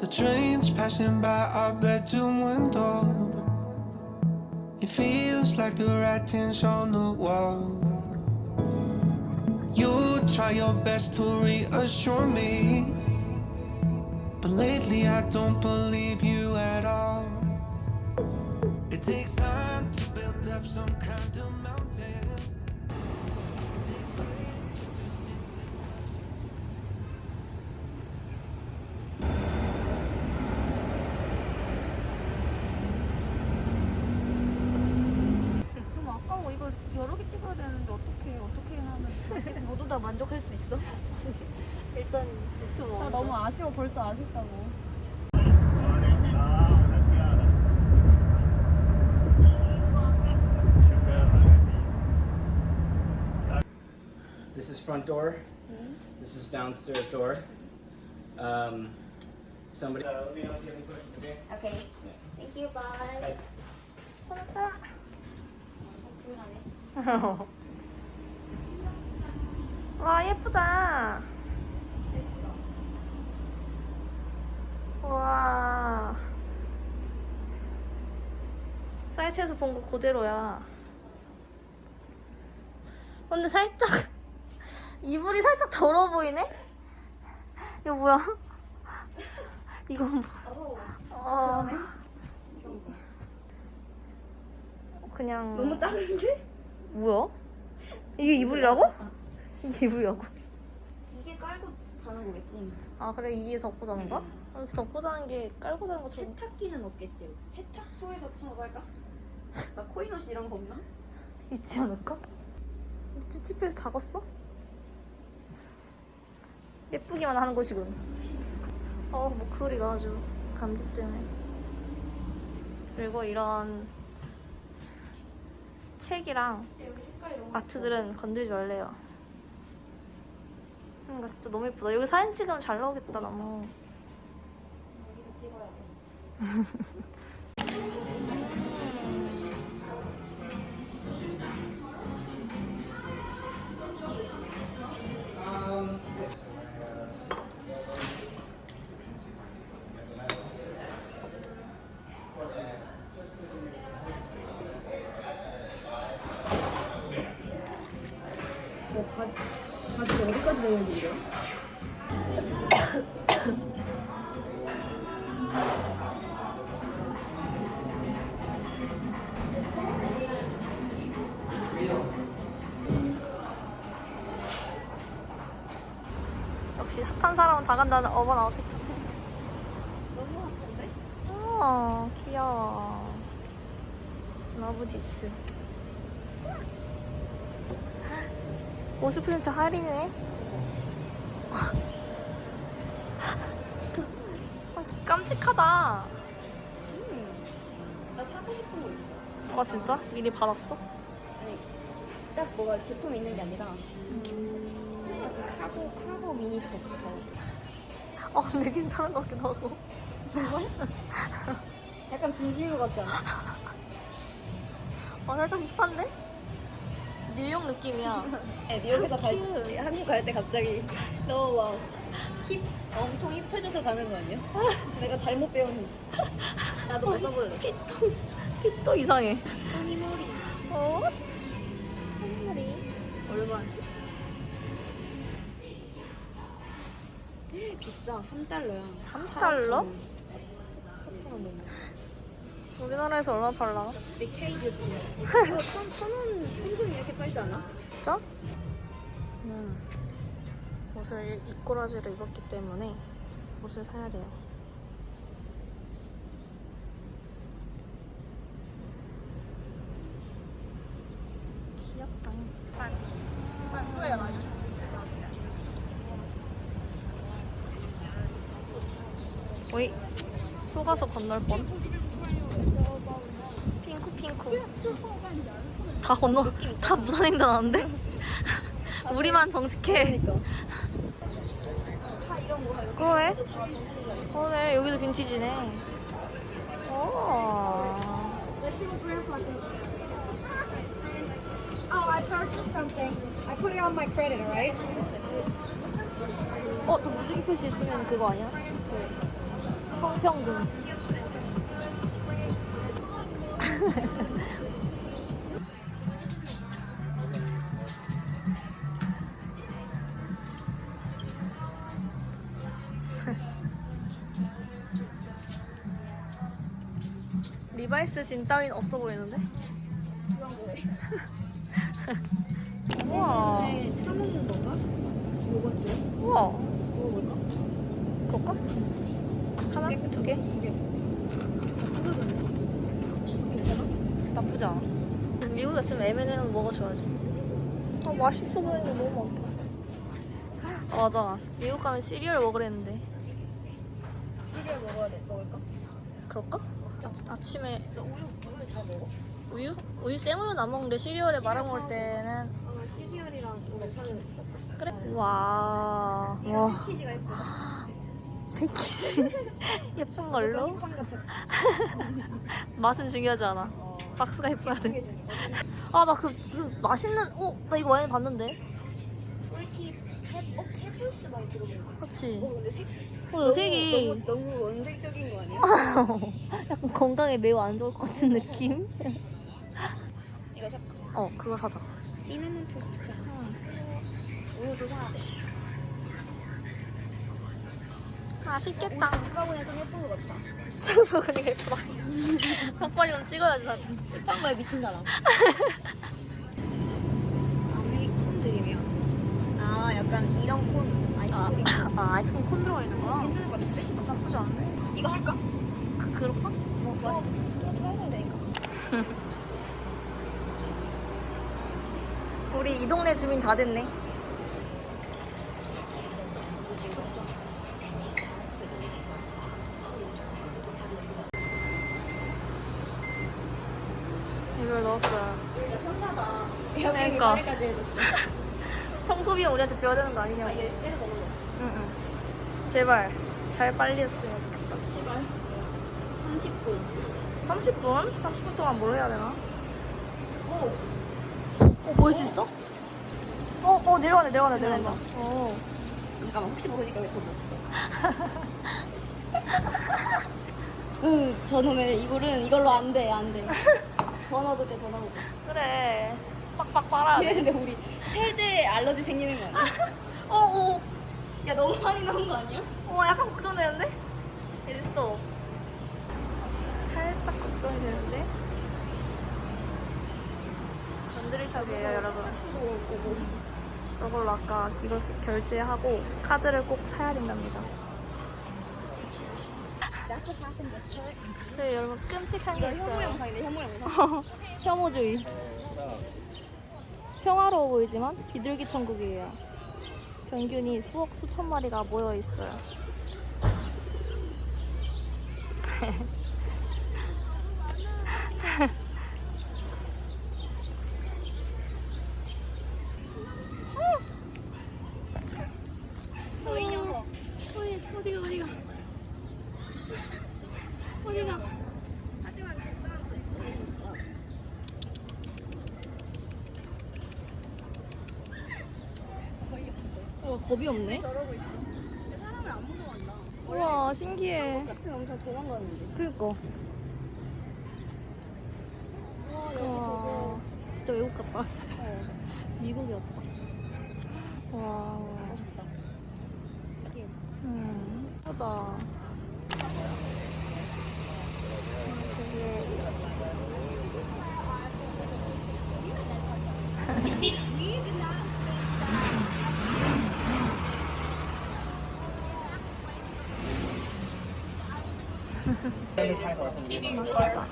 The train's passing by our bedroom window. It feels like the writing's on the wall. You try your best to reassure me. But lately I don't believe you at all. It takes time to build up some kind of 여러 개 찍어야 되는데 어떻게 어떻게 하면 모두 다 만족할 수 있어? 일단 유튜브 나 너무 아쉬워 벌써 아쉽다고 This is front door. This is downstairs door. Um, somebody. Uh, let me know if you have any questions. Okay. 오케이 땡큐 바이 와 예쁘다 와 사이트에서 본 거 그대로야 근데 살짝 이불이 살짝 더러워 보이네? 이거 뭐야? 이건 뭐 어... 그냥 너무 작은데? 뭐야? 이게 이불이라고? 이게 이불이라고? 이게 깔고 자는 거겠지 아 그래 이게 덮고 자는 거야? 아, 이렇게 덮고 자는 게 깔고 자는 것처럼 세탁기는 없겠지 세탁소에서 파고 할까? 막 코인옷 이런 거 없나? 있지 않을까? 찝찝해서 작았어? 예쁘기만 하는 곳이군 어 목소리가 아주 감기 때문에 그리고 이런 책이랑 아트들은 건들지 말래요. 그러니까 진짜 너무 예쁘다. 여기 사진 찍으면 잘 나오겠다 너무 역시 핫한 사람은 다 간다는 Urban Outfitters. 너무 핫한데? 어 귀여워. Love this. 50% 할인해 아, 깜찍하다. 나 사고 싶은 거 있어. 아 진짜? 미리 받았어? 아니 딱 뭐가 제품이 있는 게 아니라 약간 카고 카고 미니 스커트 어 근데 괜찮은 것 같기도 하고 약간 진심인 것 같지 않아? 어 살짝 힙한데? 뉴욕 느낌이야 네, 뉴욕에서 갈, 큐. 한국 갈 때 갑자기 너무 막 힙, 엄청 힙해져서 가는 거 아니야? 내가 잘못 배운 나도 못 써볼래 핏도 핏도 이상해 허니머리 어? 한 얼마지? 비싸 3달러야 3달러? 4,000원 넘어 우리나라에서 얼마 팔라? 우리 K뷰티 이거 천, 천 원, 천원 이렇게 팔지 않아? 진짜? 음. 옷을 입꼬라지를 입었기 때문에 옷을 사야 돼요. 귀엽다. 오이 속아서 건널 뻔. 핑크 핑크. 다 건너 다 무단횡단 하는데? 우리만 정직해. 그러니까 그거해? 그러네 여기도 빈티지네. 오. Oh, I purchased something. I put it on my credit, alright? 어, 저 무지개 표시 있으면 그거 아니야? 그 성평등. 리바이스 진 따윈 없어 보이는데? 우와. 타먹는 건가? 요거트? 우와. 먹어볼까? 그럴까? 하나? 두 개? 두 개. 괜찮아? 나쁘지 않아. 미국에 있으면 M&M 먹어줘야지. 아 맛있어 보이는 게 너무 많다. 아, 맞아. 미국 가면 시리얼 먹으랬는데. 시리얼 먹어야 돼. 먹을까? 그럴까? 아침에 너 우유 우유 잘 먹어? 우유? 우유 생우유는 안 먹는데 시리얼에 말아 먹을 때는 아 시리얼이랑 우유 사는 그래. 와. 와. 패키지가 예쁘다. 패키지 예쁜 걸로. 맛은 중요하지 않아. 어. 박스가 예뻐야 두개 돼. 중에. 아나 그 무슨 맛있는 어? 나 이거 많이 봤는데. 꿀팁 어, 해플스 많이 들어본 거 같아. 그치? 어 근데 색 어, 너 색이 너무, 너무 원색적인 거 아니야? 약간 건강에 매우 안 좋을 것 같은 느낌? 이거 색 어, 그거 사자. 시나몬 토스트 우유도 사야 돼. 맛있겠다. 오빠보다 좀 예쁜 거 같다. 먹으니까 예쁘다. 덕분이면 찍어야지, 사진. 예쁜 거에 미친 사람. 아메리콘 드림이야. 아 약간 이런 콘 아, 아이스크림. 아, 아이스크림 콘 들어가 있는 거야? 괜찮을 것 같은데? 나쁘지 않네. 이거 할까? 그, 그럴까? 뭐, 맛있겠지. 또 타면 되니까. 우리 이 동네 주민 다 됐네. 이걸 넣었어요. 진짜 천사다. 그러니까. 여기 까지 해줬어. 청소비용 우리한테 줘야 되는 거 아, 아니냐고. 얘 때려 먹는 거. 응응. 제발 잘 빨리 했으면 좋겠다. 제발. 30분. 30분? 30분 동안 뭘 해야 되나? 오. 어, 보일 수 있어? 어, 어, 내려가네, 내려가네, 내려간다. 어. 잠깐만 혹시 모르니까 왜 저거? 으 저놈의 이거는 이걸로 안 돼, 안 돼. 더 넣어도 돼, 더 넣어도 돼. 그래. 빡빡 빨아야 돼. 이랬는데 우리 세제 알러지 생기는 거 아니야? 어, 어. 야 너무 많이 넣은 거 아니야? 어, 약간 걱정되는데? 됐어. 살짝 걱정이 되는데? 건드리샵이에요, 여러분. 수도 오고. 저걸로 아까 이걸 결제하고 카드를 꼭 사야 된답니다. 네, 여러분 끔찍한 게 혐오 있어요. 영상인데 혐오 영상. 혐오주의. 평화로워 보이지만 비둘기 천국이에요. 평균이 수억 수천 마리가 모여 있어요. 너이 녀석. 어디 어디가 어디가 어디가? 하지만 적당한 거리수가 있어. 거의 없어. 와 겁이 없네. 저러고 있어. 근데 사람을 안 무서워한다. 우와 신기해. 같은 엄청 도망가는데. 그니까. 와와 진짜 외국 같다. 어, 미국이었다. 와. 멋있다. 신기했어. 음. 하다. 되게 맛있다.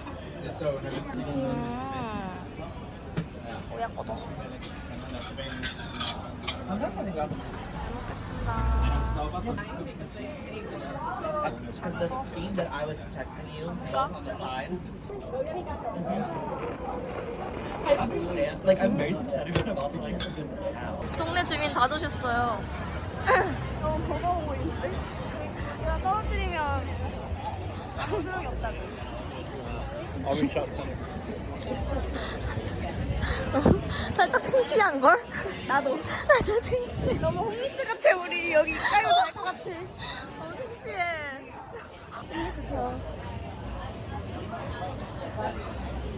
음. 오야 about because the speed that I was texting you on the side. I understand. Like I'm very sympathetic, but I'm also like, how? 동네 주민 다 주셨어요. 너무 버거워 보이는데? 제가 떨어뜨리면 소용이 없다고. 살짝 창피한 걸? 나도. 나 진짜 창피해. 너무 홈리스 같아 우리 여기 깔고 잘 것 같아. 너무 창피해. 어.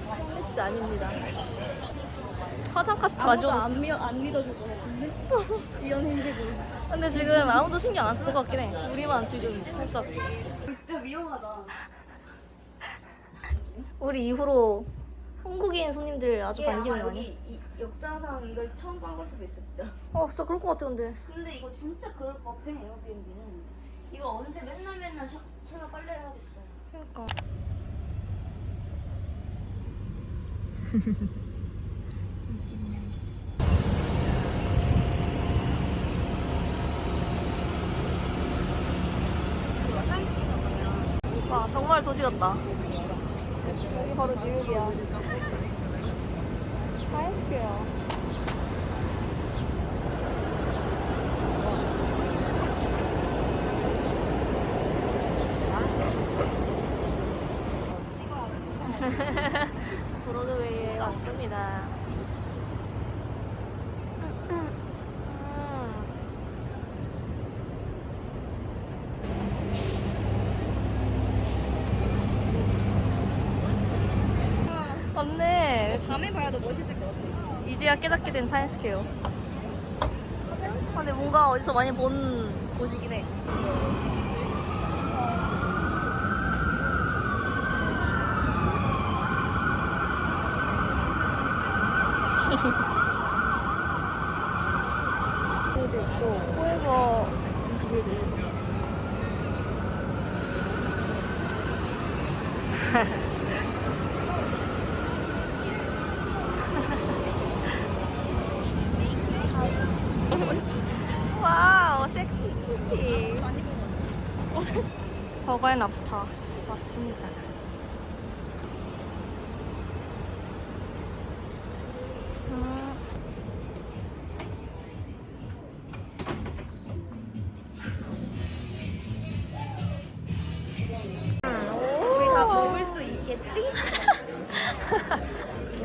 홈리스 아닙니다. 화장 카스 다 아무도. 안, 믿, 안 같은데? 이런 행색을. 근데 지금 아무도 신경 안 쓰는 것 같긴 해. 우리만 지금 살짝. 진짜 위험하다. 우리 이후로 한국인 손님들 아주 반기는 거 아니야? 이, 역사상 이걸 처음 본 걸 수도 있어 진짜. 어, 진짜 그럴 것 같아, 근데. 근데 이거 진짜 그럴 법해 에어비앤비는. 이거 언제 맨날 맨날 샤, 제가 빨래를 하겠어. 그러니까. 와 정말 도시 같다. 여기 바로 뉴욕이야. 타임스퀘어. 브로드웨이에 왔습니다. 맞네. 밤에 봐야 더 멋있을 것 같아. 이제야 깨닫게 된 타임스퀘어. 아, 근데 뭔가 어디서 많이 본 곳이긴 해. 여기도 있고, 포에버 21도 있고. 와우, 섹시 키티. 버거 앤 랍스터 왔습니다. 음. 우리 다 먹을 수 있겠지?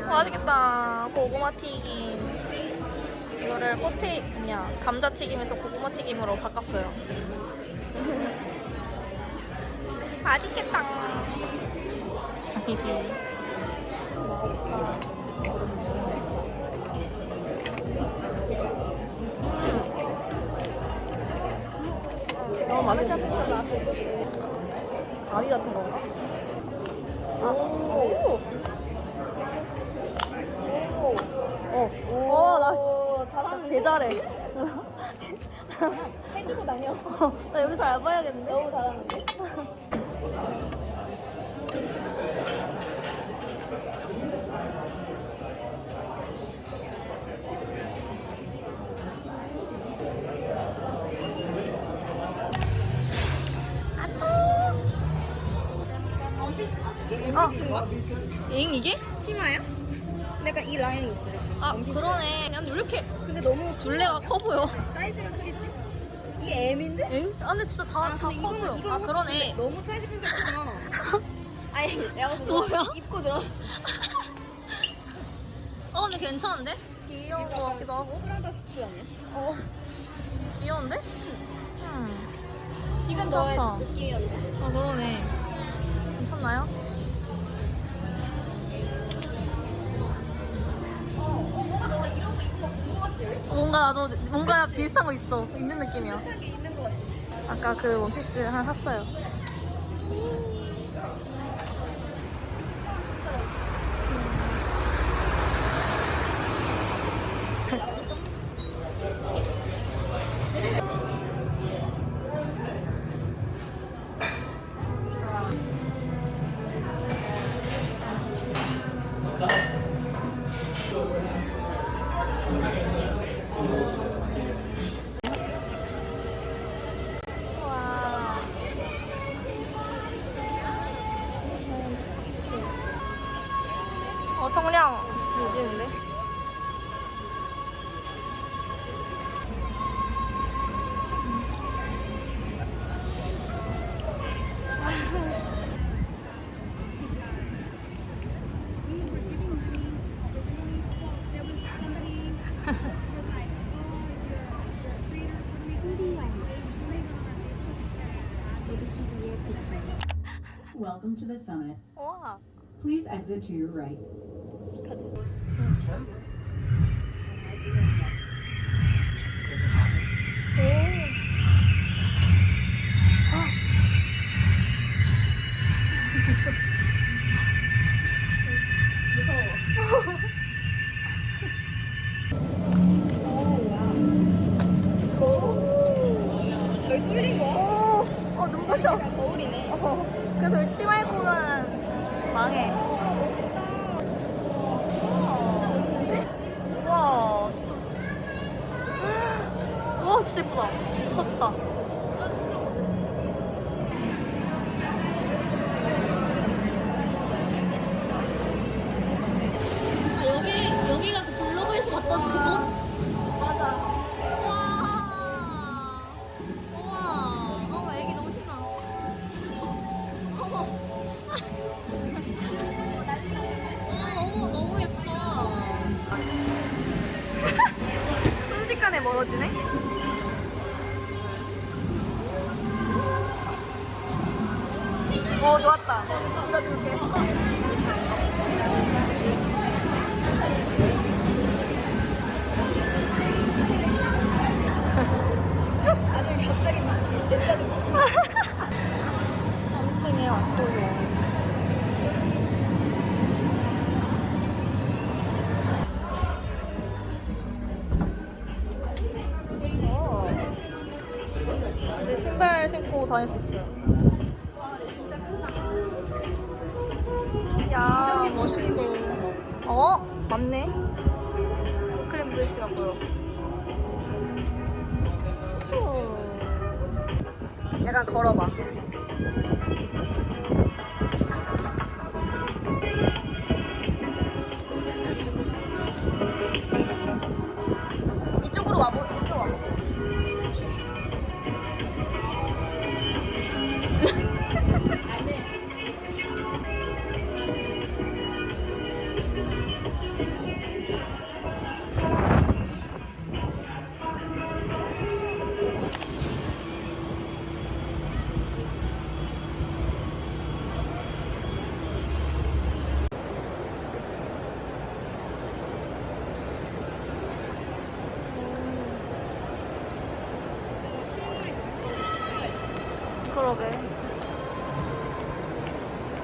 맛있겠다. 고구마 튀김. 이거를 포테 뭐냐 감자 튀김에서 고구마 튀김으로 바꿨어요. 맛있겠다. 너무 맛있다. 가위 같은 건가? 아, 오. 어, 어, 나 잘하는 개 잘해. 해주고 다녀. 어, 나 여기서 알바해야겠는데? 너무 잘하는데? 이게? 치마야? 내가 이 라인이 있어. 아, 그러네. 난왜 이렇게 근데 너무 둘레가 커 보여? 사이즈가 크겠지? 이게 M인데? 잉? 아, 근데 진짜 다, 다커 이거는- 보여. 아, 그러네. 확 너무 사이즈 편차구나. 아니, 내가 뭐야? 입고 들어. 어, 근데 괜찮은데? 귀여운 거 같기도 하고. 프라다 스트 아니야? 어, 귀여운데? 음. 지금 너의 느낌이었네. 어, 그러네. 나도 뭔가 비슷한 거 있어. 있는 느낌이야. 있는? 아까 그 원피스 하나 샀어요. 어, 성량 유지인데? Welcome. Please exit to your right. 어 눈부셔. 거울이네. 어. 그래서 치마 입고 오면 망해. 좋았다. 이거 줄게. 다들 갑자기 느낌, 진짜 느낌. 3층에 왔고요. 신발 신고 다닐 수 있어 브릿지가 보여. 오. 약간 걸어봐. 그러게.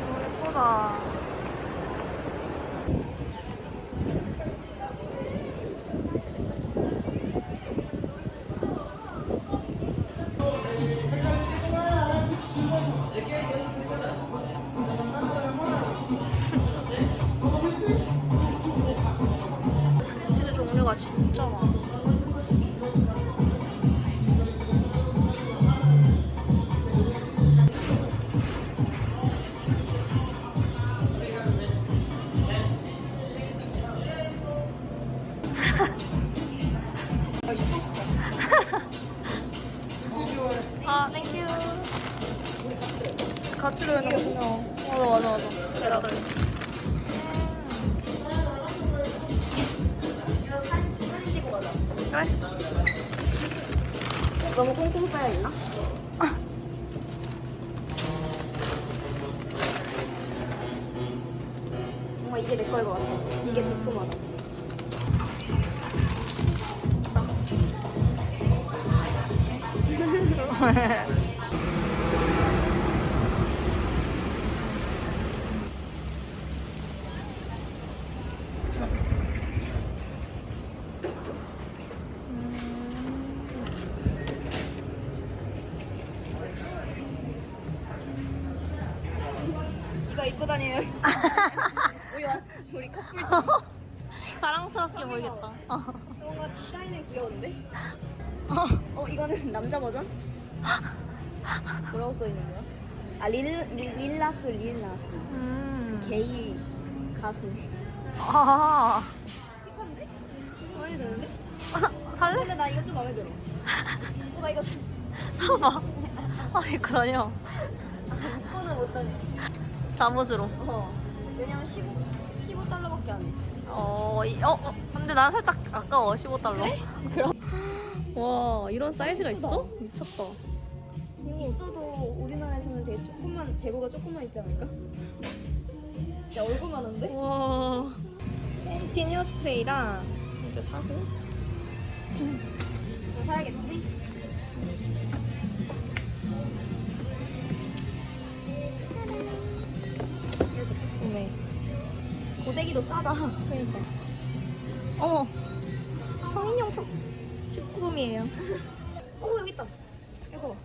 너무 예쁘다. 아, thank you. 같이 들어있는군요. 맞아, 맞아, 맞아. 다 들어있어. 그래? 너무 꽁꽁 싸여있나? 뭔가 이게 내 거일 것 같아. 입고 다니면 우리 완 우리 커플 사랑스럽게 보이겠다. 어. 뭔가 디자인은 귀여운데? 어 이거는 남자 버전? 뭐라고 써 있는 거야? 아 릴, 릴 릴라스 릴라스 음. 게이 가수 아. 힙한데? 마음에 드는데? 살래? 근데 나 이거 좀 마음에 들어 어, 나 이거 사- 사봐. 아, 입고 다녀. 입고는 못 다녀 잠옷으로. 어 왜냐면 15, 15달러밖에 안 해 어, 이, 어, 어, 근데 난 살짝 아까워. 15달러. 그럼. 와, 이런 사이즈가 있어? 미쳤다. 있어도 우리나라에서는 되게 조금만 재고가 조금만 있지 않을까? 야 얼굴만 한데? 와. 팬틴 헤어스프레이랑 이거 사고 이거 사야겠지? 고데기도 싸다. 그러니까. 어머. 성인용품 19금이에요. 어 여기 있다. 이거.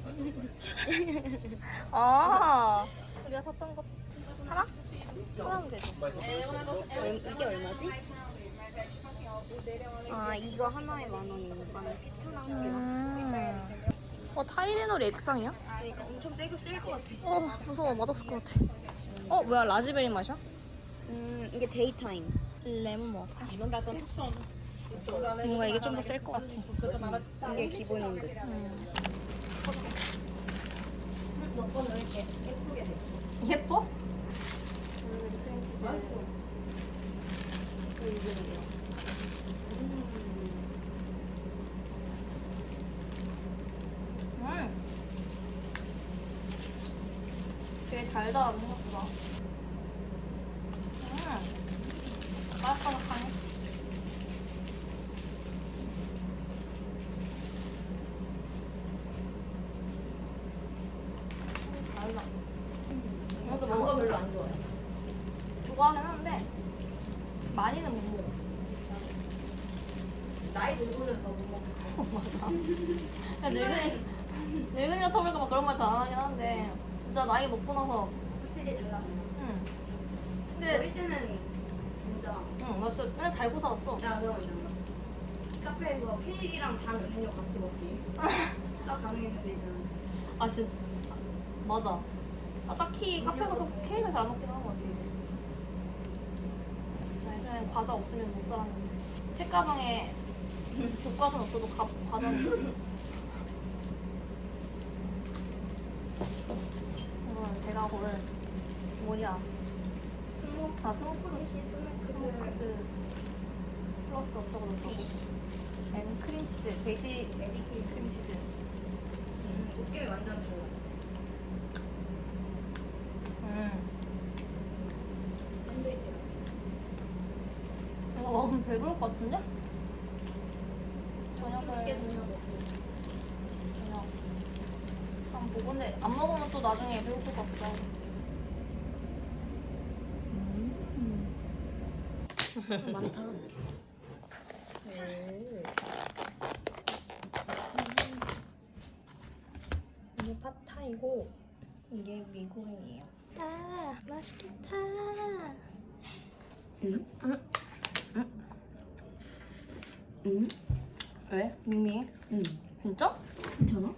아. 우리가 샀던 거 하나? 하나면 되죠. 얼- 이게 얼마지? 아 이거 하나에 만 원이 만원 비슷하나 한 개. 음. 어 타이레놀이 액상이야? 그러니까 엄청 세고 셀것 같아. 어 무서워 맛없을 것 같아. 어 뭐야 라즈베리 맛이야? 음 이게 daytime. 레몬 먹을까? 뭔가 이게 좀 더 셀 것 같아. 이게 기본인 듯. 됐어? 예뻐? 음. 되게 달달한 생각보다. 음. 바삭바삭하네. 달라. 이것도 먹어 별로 안 좋아해. 좋아하긴 하는데 많이는 못 먹어. 나이 들고는 더 못 먹어. 맞아. 그냥 늙은이 늙은이가 터볼까 막 그런 말 잘 안 하긴 하는데 진짜 나이 먹고 나서 확실히 달라. 응. 근데 어릴 때는 진짜 응, 나 진짜 맨날 달고 살았어. 야 그럼 있잖아. 카페에서 케이크랑 단 음료 같이 먹기. 딱 가능했는데 있잖아. 아 진짜 맞아. 아 딱히 카페 가서 케이크를 잘 안 먹긴 하는 것 같아 이제. 저 예전엔 과자 없으면 못 살았는데 책가방에 교과서는 없어도 가, 과자는 있었어. 이거는 제가 고른 뭐냐 스모크 아 스모크 스모크디시 스모크 스모크 플러스 어쩌고 저쩌고 앤 크림치즈 베이지 케이크. 크림치즈 느낌이 완전 달라. 음 샌드위치. 이거 먹으면 배부를 것 같은데? 저녁을 저녁. 저녁 한번 보고 근데 안 먹으면 또 나중에 배고플 것 하고 좀 많다. 이게 팟타이고 이게 미고랭이에요. 아 맛있겠다 응? 응? 왜? 밍밍? 응. 진짜? 괜찮아?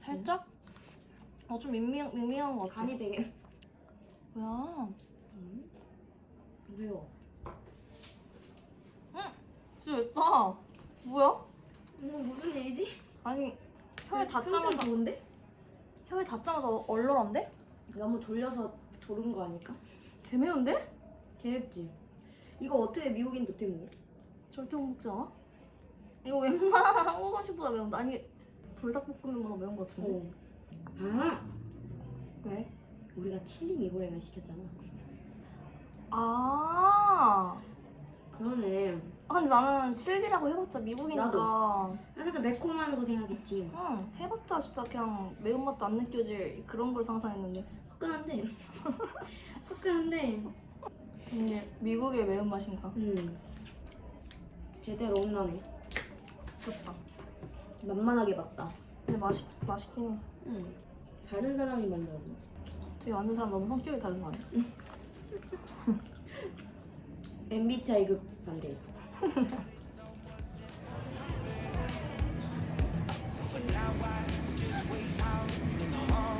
살짝? 어 좀 밍밍, 밍밍한 것 같아 간이 되게 뭐야 매워. 진짜 맵다 뭐야? 어, 무슨 일이지? 아니 혀에 평점 닿자마자 좋은데? 혀에 얼얼한데? 너무 졸려서 졸은 거 아닐까? 개 매운데? 개맵지? 이거 어떻게 미국인도 어떻게 먹어? 절대 못 먹지 않아? 이거 웬만한 한국 음식보다 매운데 아니 불닭볶음면보다 매운 것 같은데? 어. 아! 왜? 우리가 칠리 미고랭을 시켰잖아. 아, 그러네. 아 근데 나는 칠리라고 해봤자 미국이니까 나도. 나 살짝 매콤한 거 생각했지. 응 해봤자 진짜 그냥 매운맛도 안 느껴질 그런 걸 상상했는데 화끈한데. 화끈한데. 이게 미국의 매운맛인가? 음. 제대로 혼나네. 좋다 만만하게 봤다. 근데 맛있, 맛있긴 해 응. 다른 사람이 만들었나? 되게 만든 사람 너무 성격이 다른 거 아니야? MBTI 극 반대. For now I just wait out in the hall.